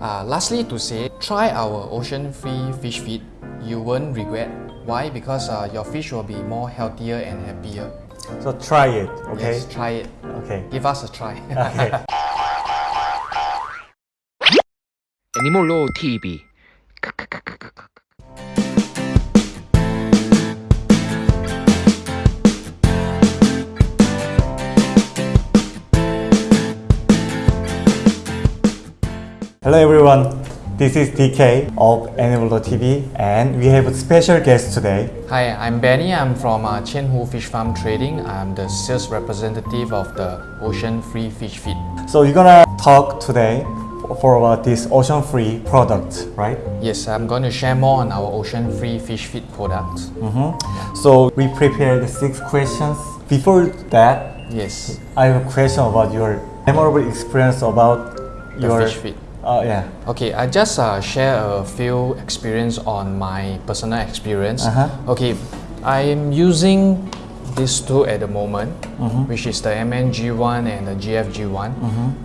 Uh, lastly to say, try our ocean-free fish feed. You won't regret. Why? Because uh, your fish will be more healthier and happier. So try it, okay? Yes, try it. Okay. Give us a try. Okay. Animal TV. Hello everyone. This is DK of Animal TV and we have a special guest today. Hi, I'm Benny. I'm from uh, Hu Fish Farm Trading. I'm the sales representative of the ocean-free fish feed. So we're gonna talk today for about this ocean-free product, right? Yes, I'm going to share more on our ocean-free fish feed products. So we prepared six questions. Before that, Yes. I have a question about your memorable experience about The your fish feed. Uh, yeah. Okay, I just uh, share a few experience on my personal experience. Uh-huh. Okay, I'm using these two at the moment, which is the MNG1 and the GFG1.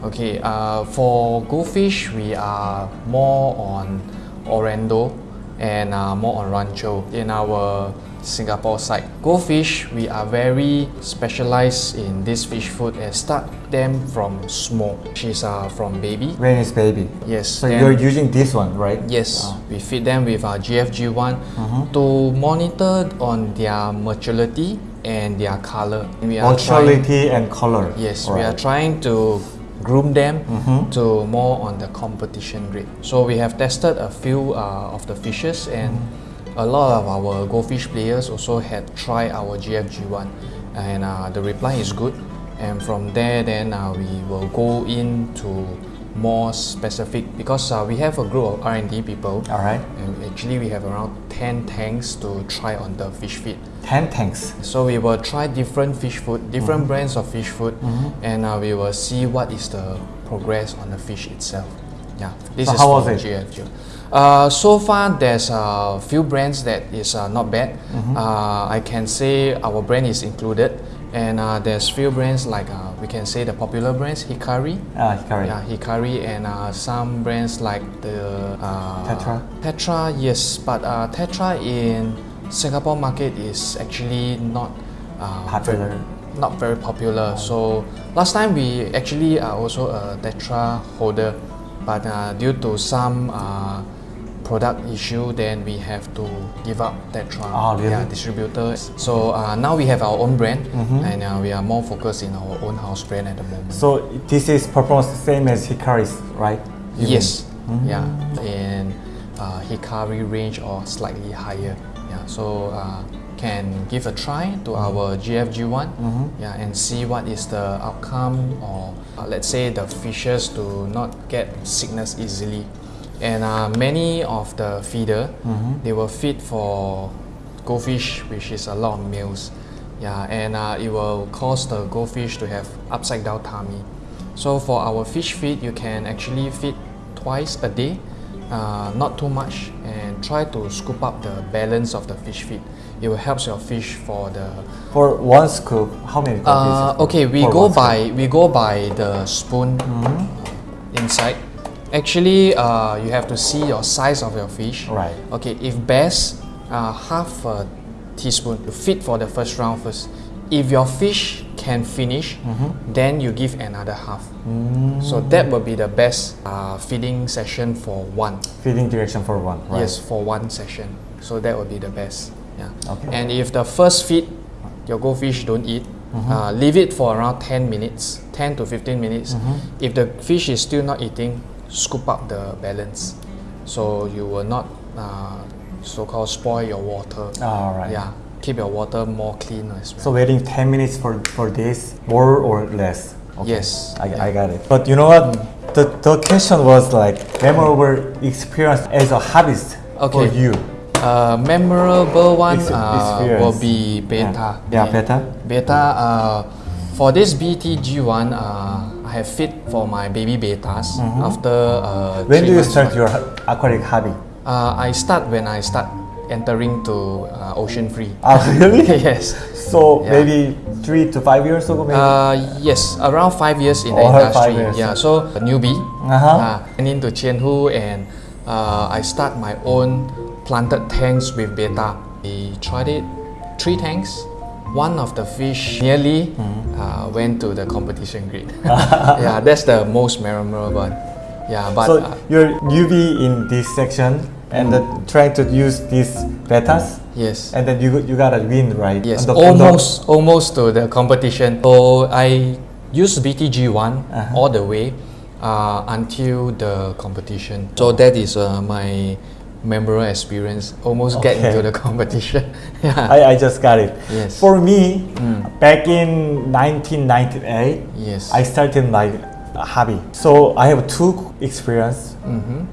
Okay, uh, for goldfish, we are more on Oranda and uh, more on Ranchu in our Singapore side. Goldfish, we are very specialized in this fish food and start them from small. She's uh, from baby. When is baby? Yes. So then- you're using this one, right? Yes, ah. we feed them with uh, our GFG1 mm-hmm. to monitor on their maturity and their color. We are trying, Maturity and color. yes, we are trying to groom them mm-hmm. to more on the competition grade. So we have tested a few uh, of the fishes and mm-hmm. A lot of our goldfish players also had tried our GFG1 and uh, the reply is good. And from there, then uh, we will go into more specific because uh, we have a group of R&D people All right. and actually we have around 10 tanks to try on the fish feed. 10 tanks. So we will try different fish food, different brands of fish food, and uh, we will see what is the progress on the fish itself. Yeah, this So is how was it? GFG. Uh, so far, there's a few brands that is uh, not bad. Mm-hmm. Uh, I can say our brand is included, and uh, there's few brands like uh, we can say the popular brands Hikari, Ah, Hikari. yeah, Hikari and uh, some brands like the uh, Tetra? Tetra, yes, but uh, Tetra in Singapore market is actually not uh, Popular. very- not very popular. So last time we actually are also a Tetra holder, but uh, due to some uh, product issue, then we have to give up Tetra. Ah, really? Yeah, distributor. So uh, now we have our own brand, Mm-hmm. and uh, we are more focused in our own house brand at the moment. So this is performance same as Hikari's, right? You Yes. Mm-hmm. Yeah. In uh, Hikari range or slightly higher. Yeah. So uh, can give a try to Mm-hmm. our GFG1. Yeah, and see what is the outcome or uh, let's say the fishes do not get sickness easily. And uh, many of the feeder Mm-hmm. they will feed for goldfish, which is a lot of meals. Yeah, and uh, it will cause the goldfish to have upside down tummy. So for our fish feed, you can actually feed twice a day, uh, not too much, and try to scoop up the balance of the fish feed. It will help your fish for the. For one scoop, how many Uh, okay, we go one scoop? by we go by the spoon uh, inside. Actually, uh, you have to see your size of your fish. Right. Okay, if best, uh, half a teaspoon to feed for the first round first. If your fish can finish, Mm-hmm. then you give another half. Mm. So that will be the best uh, feeding session for one. Feeding direction for one, right? Yes, for one session. So that will be the best. Yeah. Okay. And if the first feed, your goldfish don't eat, Mm-hmm. uh, leave it for around 10 minutes, 10 to 15 minutes. Mm-hmm. If the fish is still not eating, scoop up the balance. So you will not uh, so-called spoil your water. All right. Yeah. Keep your water more clean as well. So waiting 10 minutes for, for this, more or less? Okay. Yes. I, I got it. But you know what? The, the question was like memorable experience as a hobbyist Okay. for you. Uh, memorable one Ex- uh, will be betta. Yeah, betta. Betta. Uh, for this BTG one, uh, I have fit for my baby bettas after. Uh. When do you start one. your aquatic hobby? Uh, I start when I start entering to uh, ocean free. Ah, really? yes. So Yeah. maybe three to five years ago, maybe. Uh, yes, around five years in the Oh, industry. five years. Yeah, so a newbie. Uh-huh. Uh, and into Qianhu and uh, I start my own planted tanks with betta. We tried it, three tanks. One of the fish nearly Mm-hmm. uh, went to the competition grid. yeah, that's the most memorable one. Yeah, but so uh, you're newbie in this section and then trying to use these bettas, yes. and then you you gotta win, right? Yes, the- on the- almost almost to the competition. So I used BTG one Uh-huh. all the way uh, until the competition. So that is uh, my memorable experience. Almost get into the competition. yeah. I, I just got it. Yes. For me, back in 1998, yes. I started my hobby. So I have two experience. mm-hmm.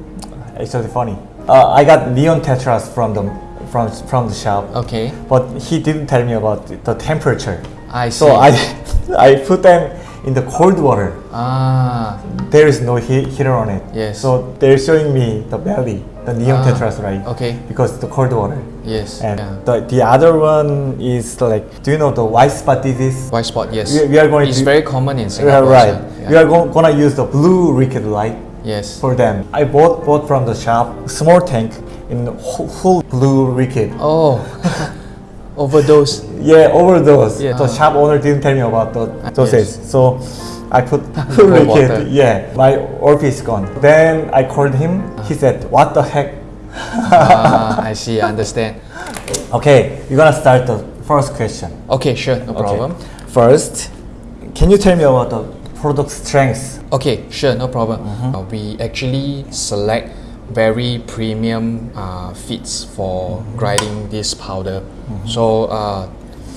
It's really funny. Uh, I got neon tetras from the from from the shop, Okay. but he didn't tell me about the- temperature. I see. So I I put them in the cold water. ah There is no he- heater on it. Yes. So they're showing me the belly, the neon Ah, tetras, right? okay. Because the cold water. yes. And yeah. the, the other one is like, do you know the white spot disease? White spot. Yes. We- we are going It's to- very common in Singapore. right. sir. We are go- gonna use the blue wicked light Yes. for them. I bought bought from the shop small tank in whole, blue wicked. Oh. Overdose. Yeah, overdose. Yeah. The shop owner didn't tell me about the dosage, yes. so I put wicked. Yeah, my is gone. Then I called him. He said, "What the heck?" ah, I see. I understand. Okay, you're gonna start the first question. Okay, sure. No problem. First, can you tell me about the product strengths? Okay, sure, no problem. Uh, we actually select very premium uh, feeds for grinding this powder. So, uh,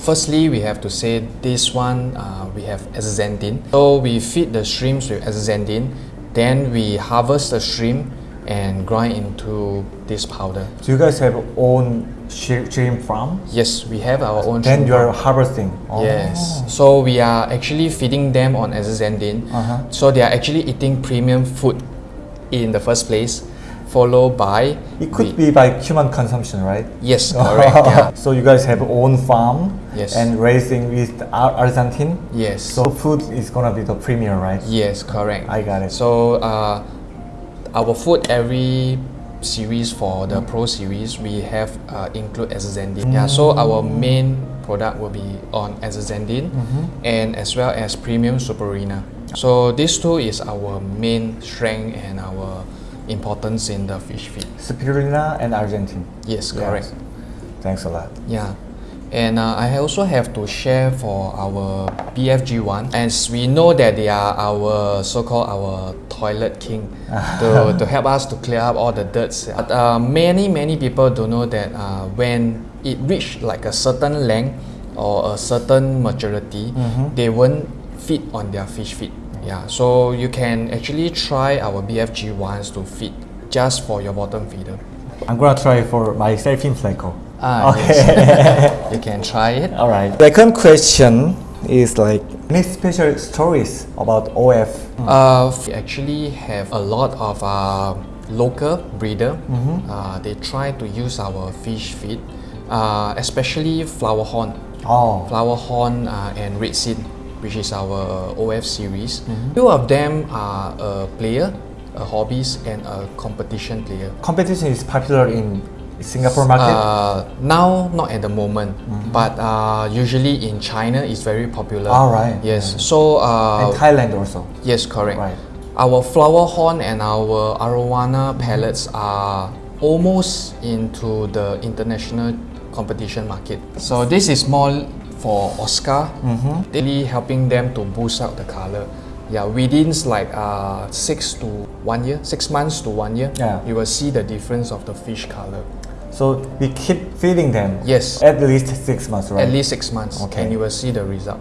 firstly, we have to say this one uh, we have astaxanthin. So we feed the shrimps with astaxanthin, then we harvest the shrimp and grind into this powder. Do you guys have own shrimp farm? Yes, we have our own. Then you are harvesting. Oh. Yes. So we are actually feeding them on astaxanthin. Uh-huh. So they are actually eating premium food in the first place, followed by It could be by human consumption, right? yes, correct. yeah. So you guys have own farm Yes. and raising with Ar- Argentine. Yes. So food is gonna be the premium, right? yes, correct. I got it. So uh, our food every series for the pro series we have uh, include astaxanthin. Yeah. So our main product will be on astaxanthin and as well as premium spirulina. So these two is our main strength and our importance in the fish feed. Spirulina and Argentine. Yes, correct. Thanks a lot. Yeah. And uh, I also have to share for our BFG one, as we know that they are our so-called our toilet king to, to help us to clear up all the dirts. But uh, many many people don't know that uh, when it reached like a certain length or a certain maturity, they won't feed on their fish feed. Yeah, so you can actually try our BFG ones to feed just for your bottom feeder. I'm gonna try for my sailfin pleco. Ah, okay. yes. you can try it. All right. Second question is like any special stories about OF? Uh, we actually have a lot of uh, local breeder. Mm-hmm. Uh, they try to use our fish feed, uh, especially flower horn. Oh. Flower horn uh, and red sin, which is our OF series. Mm-hmm. Two of them are a player, a hobbies, and a competition player. Competition is popular in Singapore market. Uh, now, not at the moment, but uh, usually in China, it's very popular. All right. Yes. So. Uh, and Thailand also. Yes, correct. Right. Our flower horn and our arowana pellets are almost into the international competition market. So this is more for Oscar, Mm-hmm. really helping them to boost out the color. Yeah, within like uh, six to one year, six months to one year, Yeah. you will see the difference of the fish color. So we keep feeding them. Yes. At least six months, right? At least six months, Okay. and you will see the result.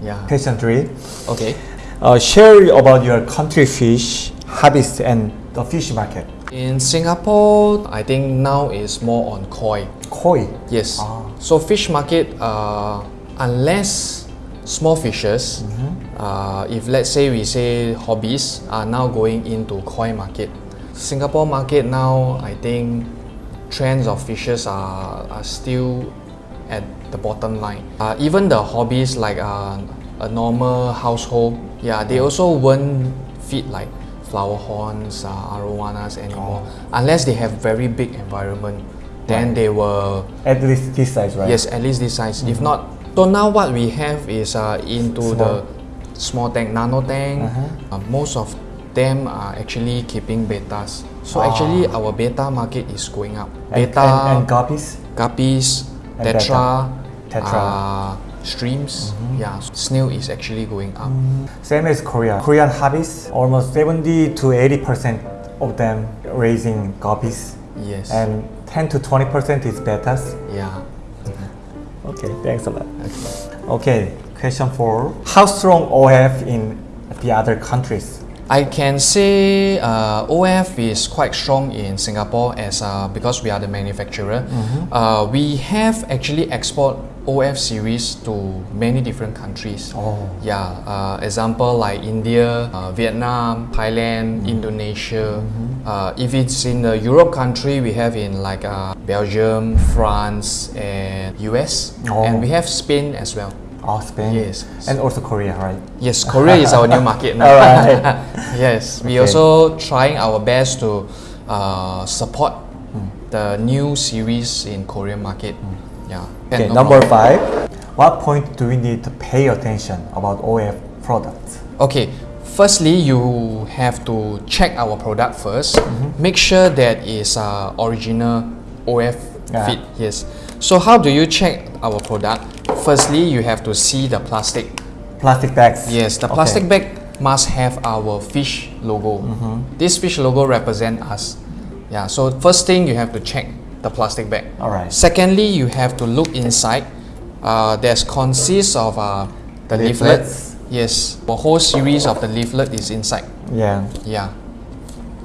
Yeah. Question three. Okay. Uh, share about your country fish, harvest, and the fish market. In Singapore, I think now is more on koi. Koi. Yes. Ah. So fish market, uh, unless small fishes, uh, if let's say we say hobbies are now going into koi market. Singapore market now, I think trends of fishes are, are still at the bottom line. Uh, even the hobbies like uh, a normal household, yeah, they also won't feed like flower horns, uh, arowanas anymore, unless they have very big environment. Then they were... At least this size, right? Yes, at least this size. If not, so now what we have is uh, into the small tank, nano tank. Uh, most of them are actually keeping bettas. So ah. actually, our betta market is going up. And, Betta, and, and guppies? guppies, And tetra, betta. Tetra. Uh, streams. Mm-hmm. Yeah, snail is actually going up. Mm. Same as Korea. Korean hobbies, almost 70 to 80 percent of them raising guppies, Yes. and 10 to 20 percent is bettas. yeah. Mm-hmm. Okay, thanks a lot. Okay, question four: How strong OF in the other countries? I can say uh, OF is quite strong in Singapore as uh, because we are the manufacturer. Uh, we have actually export OF series to many different countries. Oh. Yeah, uh, example like India, uh, Vietnam, Thailand, Indonesia. Uh, if it's in the Europe country, we have in like uh, Belgium, France, and US, Oh. and we have Spain as well. Oh, Spain. Yes. And also Korea, right? Yes, Korea is our new market now. Alright. yes, we Okay. also trying our best to uh, support the new series in Korean market. Yeah. Okay, no number problem. five. What point do we need to pay attention about OF products? Okay, firstly, you have to check our product 1st Mm-hmm. Make sure that is uh, original OF Yeah. fit. Yes. So how do you check our product? Firstly, you have to see the plastic. Plastic bags. Yes, the Okay. plastic bag must have our fish logo. Mm-hmm. This fish logo represent us. Yeah. So first thing you have to check the plastic bag. Alright. Secondly, you have to look inside. Uh, there's consists of uh, the leaflet. Yes, the whole series of the leaflet is inside. Yeah, Yeah.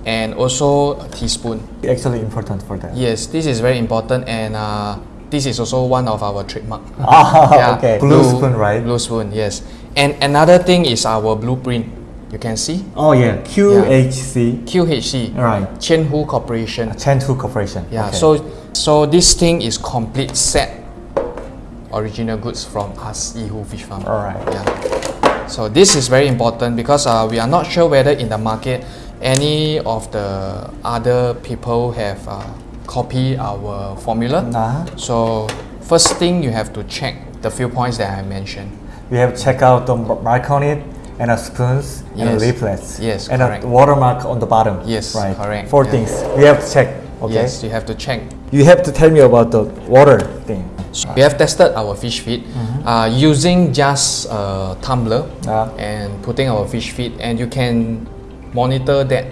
And also a teaspoon. actually important for that. Yes, this is very important and uh, this is also one of our trademark. Ah, okay. Blue, spoon, right? Blue spoon, yes. And another thing is our blueprint. You can see Oh yeah, QHC. QHC, Right. Qianhu Corporation. Qianhu Corporation. Yeah. Okay. So so this thing is complete set original goods from us Qianhu Fish Farm. Alright. Yeah. So this is very important because uh, we are not sure whether in the market any of the other people have uh, copy our formula. Nah. So first thing you have to check the few points that I mentioned. we have to check out the mark on it and a spoons and a Yes. leaflets. Yes, and correct. a watermark on the bottom. Yes, right. correct, Four yeah. things we have to check. Okay. Yes, you have to check. You have to tell me about the water thing. We have tested our fish feed uh, using just a tumbler Ah. and putting our fish feed, and you can monitor that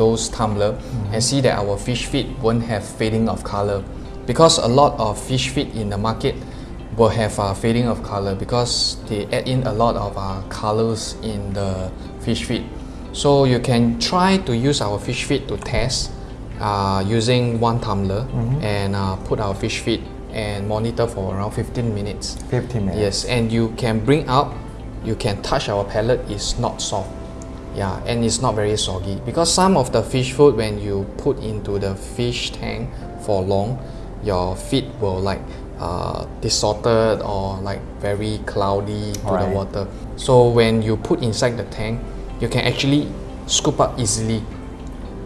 those tumbler and see that our fish feed won't have fading of color because a lot of fish feed in the market will have uh, fading of color because they add in a lot of uh, colors in the fish feed. So you can try to use our fish feed to test uh, using one tumbler and uh, put our fish feed and monitor for around 15 minutes. 15 minutes. Yes, and you can bring out, you can touch our pellet it's not soft. Yeah, and it's not very soggy because some of the fish food when you put into the fish tank for long, your feet will like uh, distorted or like very cloudy to Alright. the water. So when you put inside the tank, you can actually scoop up easily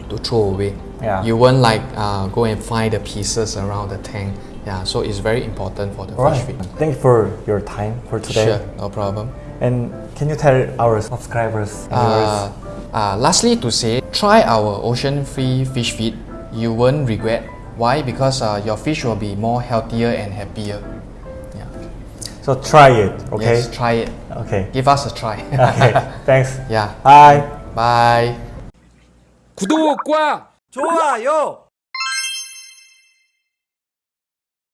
to throw away. Yeah. You won't like uh, go and find the pieces around the tank. Yeah, so it's very important for the All right. fish feed. Thank you for your time for today. Sure, no problem. And can you tell our subscribers and Uh, uh, lastly, to say, try our ocean-free fish feed. You won't regret. Why? Because uh, your fish will be more healthier and happier. Yeah. viewers? So try it, okay? Yes, try it. Okay. Give us a try. Okay. Thanks. yeah. Bye. Bye. 구독과 좋아요.